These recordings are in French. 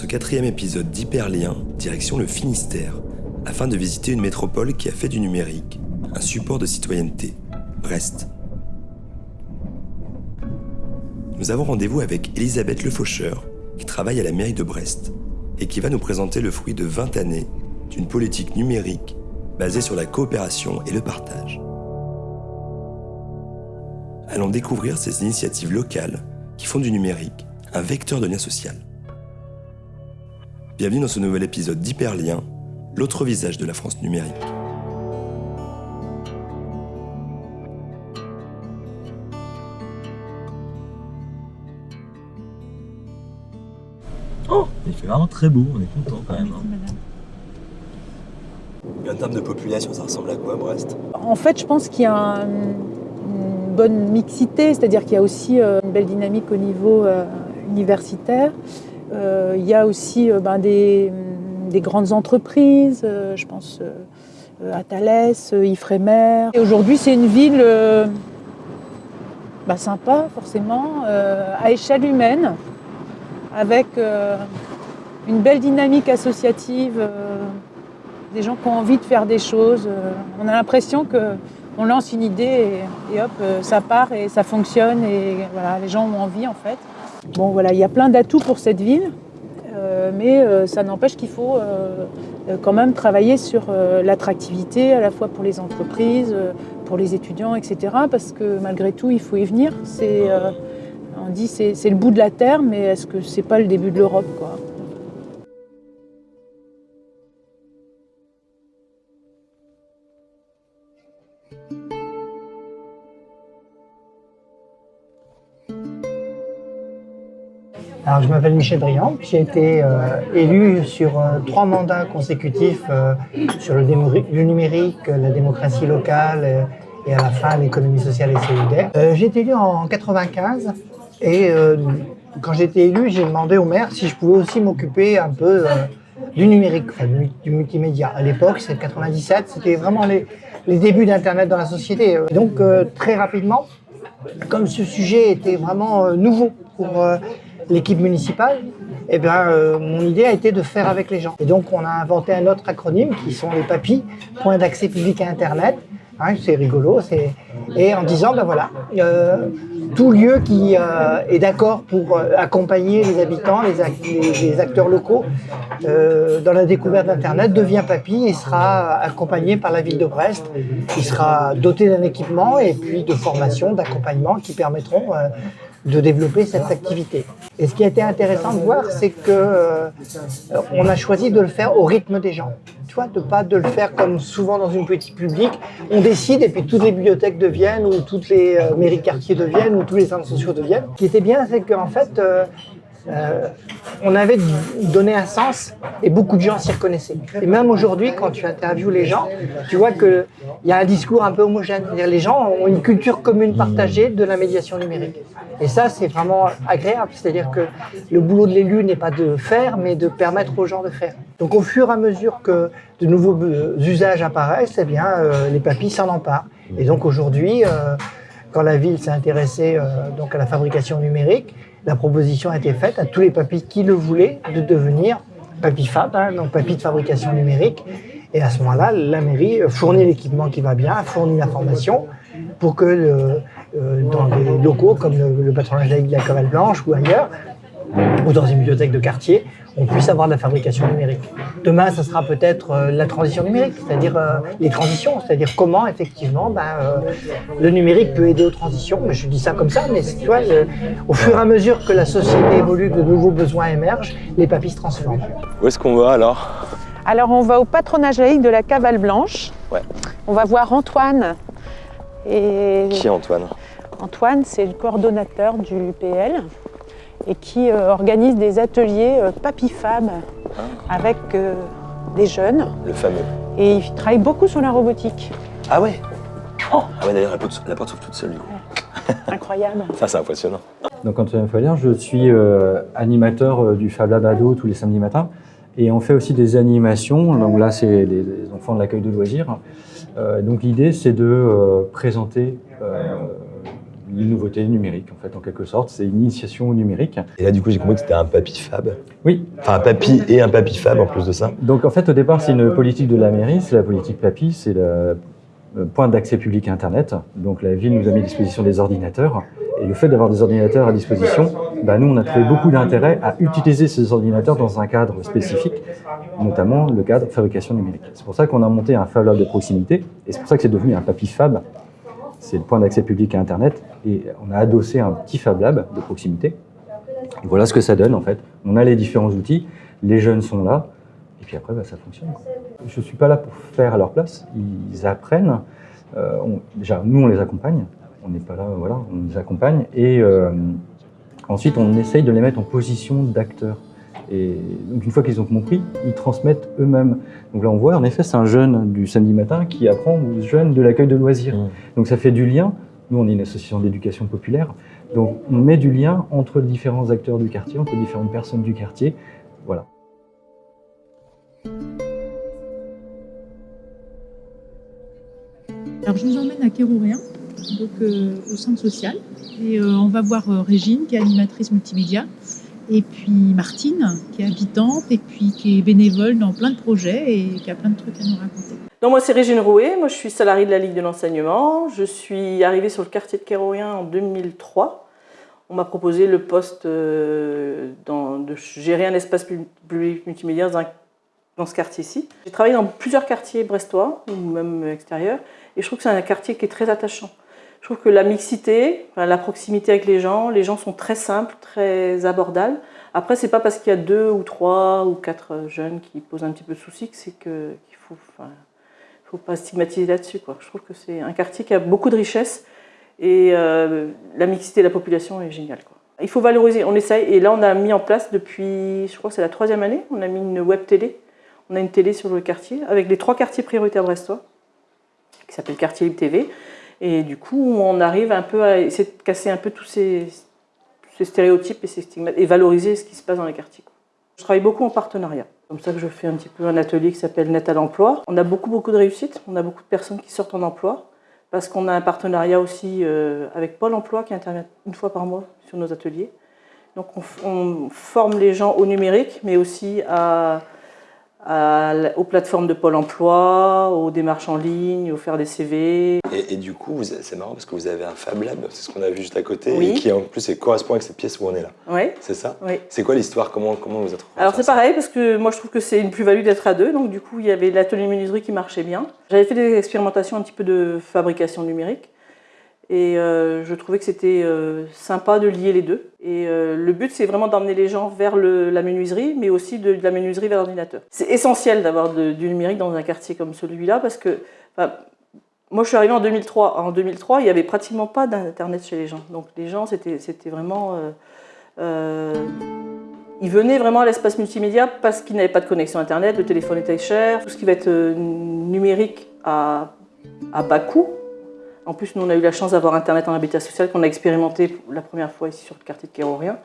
ce quatrième épisode d'Hyperlien, direction le Finistère, afin de visiter une métropole qui a fait du numérique un support de citoyenneté, Brest. Nous avons rendez-vous avec Elisabeth Le Faucheur, qui travaille à la mairie de Brest, et qui va nous présenter le fruit de 20 années d'une politique numérique basée sur la coopération et le partage. Allons découvrir ces initiatives locales qui font du numérique un vecteur de lien social. Bienvenue dans ce nouvel épisode d'Hyperlien, l'autre visage de la France numérique. Oh, il fait vraiment très beau, on est content quand même. hein. En termes de population, ça ressemble à quoi Brest? En fait, je pense qu'il y a un- une bonne mixité, c'est-à-dire qu'il y a aussi euh, une belle dynamique au niveau euh, universitaire. Euh, il y a aussi euh, ben, des, des grandes entreprises, euh, je pense à Thalès, Ifremer. Aujourd'hui, c'est une ville bah, sympa, forcément, à échelle humaine, avec une belle dynamique associative. des gens qui ont envie de faire des choses. On a l'impression que on lance une idée et, hop, euh, ça part et ça fonctionne et voilà, les gens ont envie en fait. Bon voilà, il y a plein d'atouts pour cette ville, euh, mais euh, ça n'empêche qu'il faut quand même travailler sur l'attractivité à la fois pour les entreprises, pour les étudiants, etc. Parce que malgré tout, il faut y venir. On dit c'est le bout de la terre, mais est-ce que c'est pas le début de l'Europe quoi? Alors, je m'appelle Michel Briand. J'ai été euh, élu sur euh, trois mandats consécutifs euh, sur le, numérique, la démocratie locale et à la fin l'économie sociale et solidaire. J'ai été élu en 95 et quand j'ai été élu, j'ai demandé au maire si je pouvais aussi m'occuper un peu du numérique, du, multimédia. À l'époque, c'est 97, c'était vraiment les, les débuts d'Internet dans la société. Donc, très rapidement, comme ce sujet était vraiment nouveau pour l'équipe municipale, eh bien, euh, mon idée a été de faire avec les gens. Et donc, on a inventé un autre acronyme qui sont les PAPI, Points d'accès public à Internet. Hein, c'est rigolo. Et en disant, ben voilà, euh, tout lieu qui euh, est d'accord pour euh, accompagner les habitants, les, ac- les- les acteurs locaux euh, dans la découverte d'Internet devient PAPI et sera accompagné par la ville de Brest. Il sera doté d'un équipement et puis de formation, d'accompagnement qui permettront euh, de développer cette activité. Et ce qui a été intéressant de voir, c'est que euh, on a choisi de le faire au rythme des gens. Tu vois, de pas de le faire comme souvent dans une politique publique. On décide et puis toutes les bibliothèques deviennent, ou toutes les euh, mairies de quartier deviennent, ou tous les centres sociaux deviennent. Ce qui était bien, c'est qu'en fait, euh, euh, on avait donné un sens et beaucoup de gens s'y reconnaissaient. Et même aujourd'hui, quand tu interviews les gens, tu vois qu'il y a un discours un peu homogène. Les gens ont une culture commune partagée de la médiation numérique. Et ça, c'est vraiment agréable. C'est-à-dire que le boulot de l'élu n'est pas de faire, mais de permettre aux gens de faire. Donc au fur et à mesure que de nouveaux euh, usages apparaissent, eh bien, euh, les papilles s'en emparent. Et donc aujourd'hui, quand la ville s'est intéressée donc à la fabrication numérique, la proposition a été faite à tous les papilles qui le voulaient de devenir papy fab, hein, donc papy de fabrication numérique. Et à ce moment-là, la mairie fournit l'équipement qui va bien, fournit la formation pour que le- euh, dans des locaux comme le, le patronage de la Cavale Blanche ou ailleurs, ou dans une bibliothèque de quartier, on puisse avoir de la fabrication numérique. Demain, ça sera peut-être euh, la transition numérique, c'est-à-dire euh, les transitions, c'est-à-dire comment effectivement ben, euh, le numérique peut aider aux transitions. Mais je dis ça comme ça, mais tu vois, le- au fur et à mesure que la société évolue, que de nouveaux besoins émergent, les papilles se transforment. Où est-ce qu'on va alors? Alors on va au patronage laïque de la Cavale Blanche. Ouais. On va voir Antoine. Et Qui est Antoine? Antoine, c'est le coordonnateur du PL et qui euh, organise des ateliers euh, papy-fab avec euh, des jeunes. Le fameux. Et il travaille beaucoup sur la robotique. Ah ouais Ah ouais d'ailleurs la porte, la porte s'ouvre toute seule du coup. Incroyable. Ça c'est impressionnant. Donc Antoine Follien, je suis euh, animateur euh, du Fab Lab Ado tous les samedis matins. Et on fait aussi des animations. Donc là, c'est les, les enfants de l'accueil de loisirs. Euh, donc l'idée, c'est de euh, présenter euh, une nouveauté numérique, en fait, en quelque sorte. C'est une initiation au numérique. Et là, du coup, j'ai compris que c'était un papy fab. Oui. Enfin, un papy et un papy fab en plus de ça. Donc, en fait, au départ, c'est une politique de la mairie. C'est la politique papy, c'est le point d'accès public à Internet. Donc, la ville nous a mis à disposition des ordinateurs. Et le fait d'avoir des ordinateurs à disposition, bah, nous, on a trouvé beaucoup d'intérêt à utiliser ces ordinateurs dans un cadre spécifique, notamment le cadre fabrication numérique. C'est pour ça qu'on a monté un Fab Lab de proximité, et c'est pour ça que c'est devenu un Papy Fab. C'est le point d'accès public à Internet, et on a adossé un petit Fab Lab de proximité. Voilà ce que ça donne, en fait. On a les différents outils, les jeunes sont là, et puis après, bah, ça fonctionne. Je ne suis pas là pour faire à leur place, ils apprennent. Euh, déjà, nous, on les accompagne, on n'est pas là, voilà, on les accompagne. Et euh, ensuite, on essaye de les mettre en position d'acteurs. Et donc, une fois qu'ils ont compris, ils transmettent eux-mêmes. Donc là, on voit, en effet, c'est un jeune du samedi matin qui apprend aux jeunes de l'accueil de loisirs. Mmh. Donc ça fait du lien. Nous, on est une association d'éducation populaire. Donc on met du lien entre différents acteurs du quartier, entre différentes personnes du quartier. Voilà. Alors je vous emmène à Kérourien, donc euh, au centre social. Et euh, on va voir euh, Régine, qui est animatrice multimédia, et puis Martine, qui est habitante, et puis qui est bénévole dans plein de projets et qui a plein de trucs à nous raconter. Donc moi c'est Régine Rouet, moi je suis salariée de la Ligue de l'enseignement. Je suis arrivée sur le quartier de Kérourien en 2003. On m'a proposé le poste dans, de gérer un espace public multimédia dans ce quartier-ci. J'ai travaillé dans plusieurs quartiers brestois, ou même extérieurs, et je trouve que c'est un quartier qui est très attachant. Je trouve que la mixité, la proximité avec les gens, les gens sont très simples, très abordables. Après, c'est pas parce qu'il y a deux ou trois ou quatre jeunes qui posent un petit peu de soucis que c'est qu'il faut, enfin, faut pas stigmatiser là-dessus. Je trouve que c'est un quartier qui a beaucoup de richesses et euh, la mixité de la population est géniale. Quoi. Il faut valoriser, on essaye. Et là, on a mis en place depuis, je crois que c'est la troisième année, on a mis une web télé. On a une télé sur le quartier avec les trois quartiers prioritaires brestois qui s'appelle Quartier Libre TV. Et du coup, on arrive un peu à essayer de casser un peu tous ces, stéréotypes et ces stigmates et valoriser ce qui se passe dans les quartiers. Je travaille beaucoup en partenariat. Comme ça que je fais un petit peu un atelier qui s'appelle Net à l'emploi. On a beaucoup, beaucoup de réussites. On a beaucoup de personnes qui sortent en emploi parce qu'on a un partenariat aussi euh, avec Pôle emploi qui intervient une fois par mois sur nos ateliers. Donc on forme les gens au numérique, mais aussi à aux plateformes de Pôle emploi, aux démarches en ligne, au faire des CV. Et, du coup, c'est marrant parce que vous avez un Fab Lab, c'est ce qu'on a vu juste à côté, et qui en plus correspond avec cette pièce où on est là. Oui. C'est ça? Oui. C'est quoi l'histoire? Comment, comment vous êtes Alors c'est pareil, parce que moi je trouve que c'est une plus-value d'être à deux, donc du coup il y avait l'atelier menuiserie qui marchait bien. J'avais fait des expérimentations un petit peu de fabrication numérique. Et euh, je trouvais que c'était euh, sympa de lier les deux. Et euh, le but, c'est vraiment d'emmener les gens vers la menuiserie, mais aussi de, la menuiserie vers l'ordinateur. C'est essentiel d'avoir du numérique dans un quartier comme celui-là, parce que moi, je suis arrivée en 2003. En 2003, il n'y avait pratiquement pas d'Internet chez les gens. Donc les gens, c'était vraiment... ils venaient vraiment à l'espace multimédia parce qu'ils n'avaient pas de connexion Internet, le téléphone était cher, tout ce qui va être numérique à, à bas coût, en plus, nous, on a eu la chance d'avoir Internet en habitat social qu'on a expérimenté la première fois ici sur le quartier de Kérorien.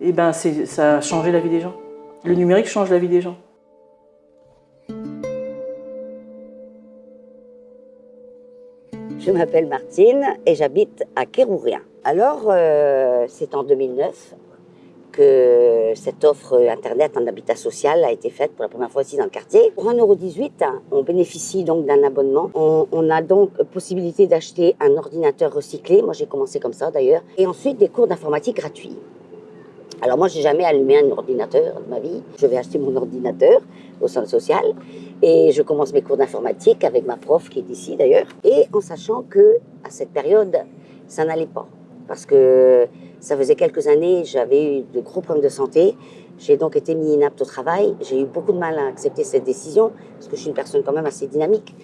Et ben, ça a changé la vie des gens. Le numérique change la vie des gens. Je m'appelle Martine et j'habite à Kérourien. Alors, euh, c'est en 2009 cette offre Internet en habitat social a été faite pour la première fois ici dans le quartier. Pour 1,18€, on bénéficie donc d'un abonnement. On, a donc possibilité d'acheter un ordinateur recyclé. Moi, j'ai commencé comme ça d'ailleurs. Et ensuite, des cours d'informatique gratuits. Alors moi, j'ai jamais allumé un ordinateur de ma vie. Je vais acheter mon ordinateur au centre social et je commence mes cours d'informatique avec ma prof qui est ici d'ailleurs. Et en sachant que à cette période, ça n'allait pas parce que ça faisait quelques années, j'avais eu de gros problèmes de santé. J'ai donc été mis inapte au travail. J'ai eu beaucoup de mal à accepter cette décision, parce que je suis une personne quand même assez dynamique.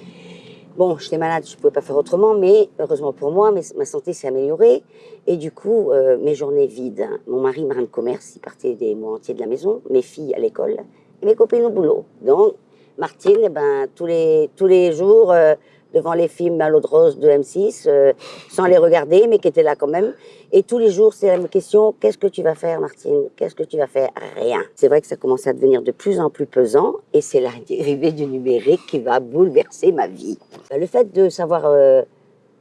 Bon, j'étais malade, je ne pouvais pas faire autrement, mais heureusement pour moi, ma santé s'est améliorée. Et du coup, euh, mes journées vides. Mon mari, marin de commerce, il partait des mois entiers de la maison, mes filles à l'école, et mes copines au boulot. Donc, Martine, eh ben, tous, les, tous les jours, euh, devant les films à de rose de M6, euh, sans les regarder, mais qui étaient là quand même. Et tous les jours, c'est la même question, qu'est-ce que tu vas faire, Martine? Qu'est-ce que tu vas faire? Rien. C'est vrai que ça commence à devenir de plus en plus pesant, et c'est l'arrivée du numérique qui va bouleverser ma vie. Le fait de savoir euh,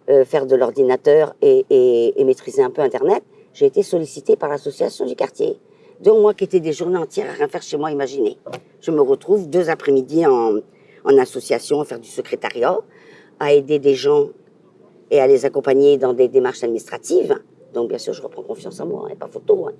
euh, faire de l'ordinateur et, maîtriser un peu Internet, j'ai été sollicitée par l'association du quartier. Donc moi qui étais des journées entières à rien faire chez moi, imaginez. Je me retrouve deux après-midi en association à faire du secrétariat, à aider des gens et à les accompagner dans des démarches administratives. Donc bien sûr, je reprends confiance en moi, et pas photo. Hein.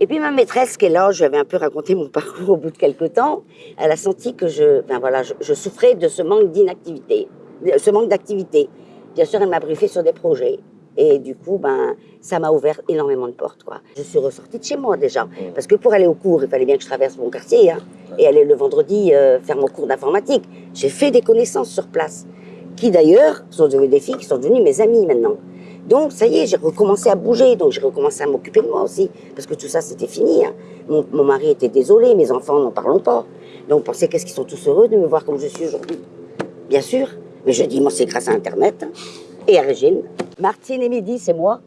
Et puis ma maîtresse qui est là, je lui avais un peu raconté mon parcours au bout de quelques temps, elle a senti que je, ben voilà, je, je souffrais de ce manque d'inactivité, ce manque d'activité. Bien sûr, elle m'a briefé sur des projets. Et du coup, ben, ça m'a ouvert énormément de portes. Quoi. Je suis ressortie de chez moi déjà. Parce que pour aller au cours, il fallait bien que je traverse mon quartier. Hein, et aller le vendredi euh, faire mon cours d'informatique. J'ai fait des connaissances sur place. Qui d'ailleurs sont devenues des filles qui sont devenues mes amies maintenant. Donc, ça y est, j'ai recommencé à bouger. Donc, j'ai recommencé à m'occuper de moi aussi. Parce que tout ça, c'était fini. Hein. Mon, mon, mari était désolé. Mes enfants, n'en parlons pas. Donc, pensez qu'est-ce qu'ils sont tous heureux de me voir comme je suis aujourd'hui? Bien sûr. Mais je dis, moi, c'est grâce à Internet. Hein, et à Régine. Martine et Midi, c'est moi.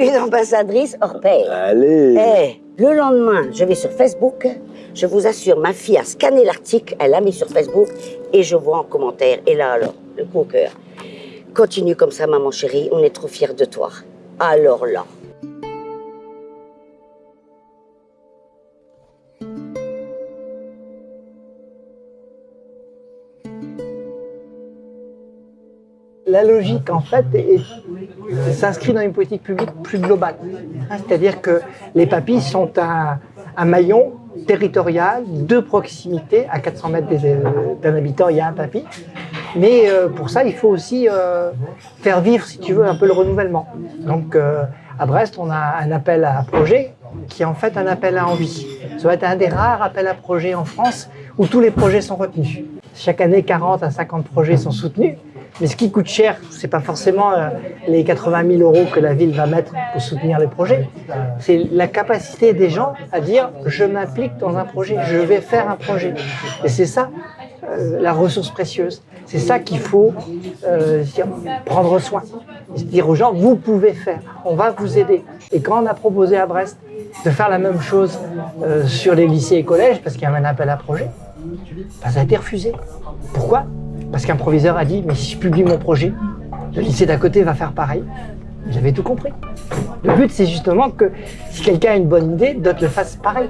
Une ambassadrice hors pair. Allez hey, Le lendemain, je vais sur Facebook. Je vous assure, ma fille a scanné l'article, elle l'a mis sur Facebook et je vois en commentaire. Et là, alors, le coup au cœur. Continue comme ça, maman chérie, on est trop fiers de toi. Alors là. la logique, en fait, s'inscrit dans une politique publique plus globale. C'est-à-dire que les papis sont un, un, maillon territorial de proximité. À 400 mètres d'un habitant, il y a un papy. Mais euh, pour ça, il faut aussi euh, faire vivre, si tu veux, un peu le renouvellement. Donc, euh, à Brest, on a un appel à projet qui est en fait un appel à envie. Ça va être un des rares appels à projet en France où tous les projets sont retenus. Chaque année, 40 à 50 projets sont soutenus. Mais ce qui coûte cher, c'est pas forcément euh, les 80 000 euros que la ville va mettre pour soutenir les projets. C'est la capacité des gens à dire je m'implique dans un projet, je vais faire un projet. Et c'est ça euh, la ressource précieuse. C'est ça qu'il faut euh, prendre soin. Dire aux gens vous pouvez faire, on va vous aider. Et quand on a proposé à Brest de faire la même chose sur les lycées et collèges, parce qu'il y avait un appel à projet, ben, ça a été refusé. Pourquoi? Parce qu'un proviseur a dit, mais si je publie mon projet, le lycée d'à côté va faire pareil. J'avais tout compris. Le but, c'est justement que si quelqu'un a une bonne idée, d'autres le fassent pareil.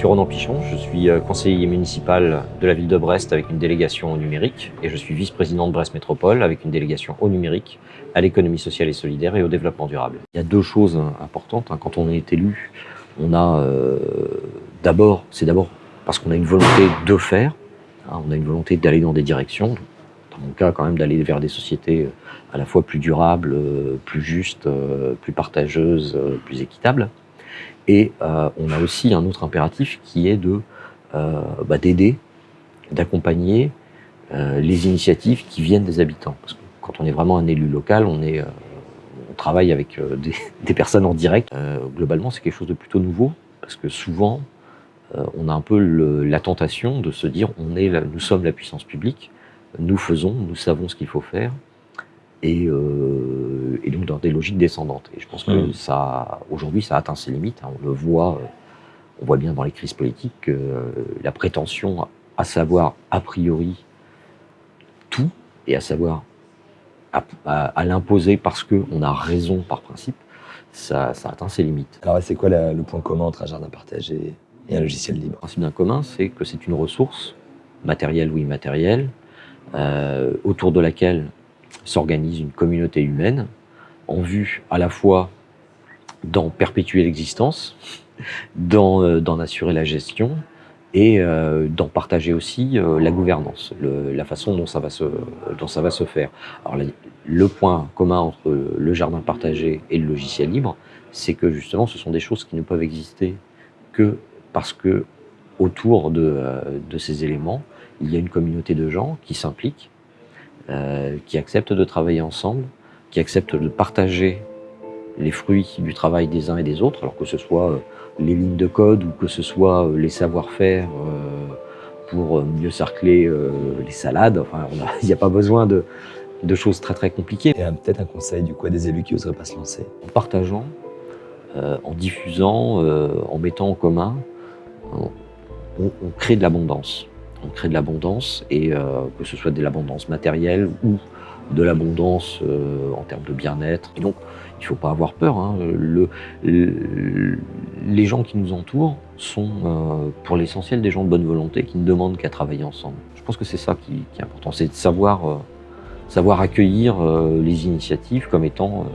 Suis Ronan Pichon, je suis euh, conseiller municipal de la ville de Brest avec une délégation au numérique et je suis vice-président de Brest Métropole avec une délégation au numérique, à l'économie sociale et solidaire et au développement durable. Il y a deux choses importantes. Hein. Quand on est élu, on a euh, d'abord, c'est d'abord parce qu'on a une volonté de faire, hein, on a une volonté d'aller dans des directions, dans mon cas quand même d'aller vers des sociétés euh, à la fois plus durables, plus justes, plus partageuses, plus équitables. Et euh, on a aussi un autre impératif qui est de euh, bah, d'aider, d'accompagner euh, les initiatives qui viennent des habitants. Parce que quand on est vraiment un élu local, on, est, on travaille avec des, personnes en direct. globalement, c'est quelque chose de plutôt nouveau, parce que souvent, on a un peu la tentation de se dire on est nous sommes la puissance publique, nous faisons, nous savons ce qu'il faut faire, et, donc dans des logiques descendantes. Et je pense que mmh. ça, aujourd'hui, ça atteint ses limites. Hein. On le voit, on voit bien dans les crises politiques que euh, la prétention à savoir a priori tout et à savoir à, à, à l'imposer parce qu'on a raison par principe, ça, ça, atteint ses limites. Alors c'est quoi la, le point commun entre un jardin partagé et un logiciel libre? Le principe d'un commun, c'est que c'est une ressource, matérielle ou immatérielle, euh, autour de laquelle s'organise une communauté humaine en vue à la fois d'en perpétuer l'existence, d'en euh, assurer la gestion et euh, d'en partager aussi euh, la gouvernance, la façon dont ça va se, faire. Alors, le, point commun entre le jardin partagé et le logiciel libre, c'est que justement ce sont des choses qui ne peuvent exister que parce que autour de, de ces éléments, il y a une communauté de gens qui s'impliquent, qui acceptent de travailler ensemble, qui acceptent de partager les fruits du travail des uns et des autres, alors que ce soit euh, les lignes de code ou que ce soit euh, les savoir-faire euh, pour mieux cercler les salades. Enfin, il n'y a pas besoin de, de choses très très compliquées. Et peut-être un conseil du coup à des élus qui n'oseraient pas se lancer? En partageant, euh, en diffusant, euh, en mettant en commun, on, on crée de l'abondance. On crée de l'abondance et euh, que ce soit de l'abondance matérielle ou de l'abondance euh, en termes de bien-être. Donc, il ne faut pas avoir peur. hein. Le- le- les gens qui nous entourent sont, euh, pour l'essentiel, des gens de bonne volonté qui ne demandent qu'à travailler ensemble. Je pense que c'est ça qui, est important, c'est de savoir, euh, accueillir les initiatives comme étant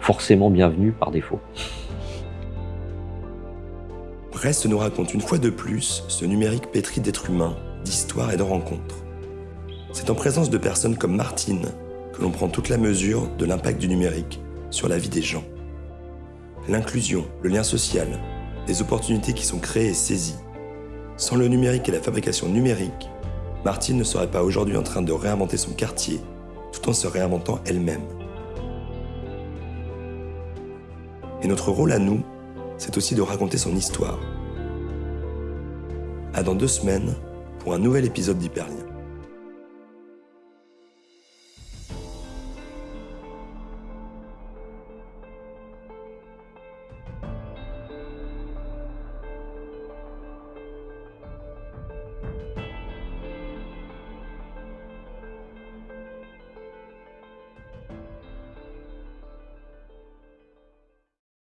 forcément bienvenues par défaut. Brest nous raconte une fois de plus ce numérique pétri d'êtres humains, d'histoires et de rencontres. C'est en présence de personnes comme Martine que l'on prend toute la mesure de l'impact du numérique sur la vie des gens. L'inclusion, le lien social, les opportunités qui sont créées et saisies. Sans le numérique et la fabrication numérique, Martine ne serait pas aujourd'hui en train de réinventer son quartier tout en se réinventant elle-même. Et notre rôle à nous, c'est aussi de raconter son histoire. À dans deux semaines pour un nouvel épisode d'Hyperlien.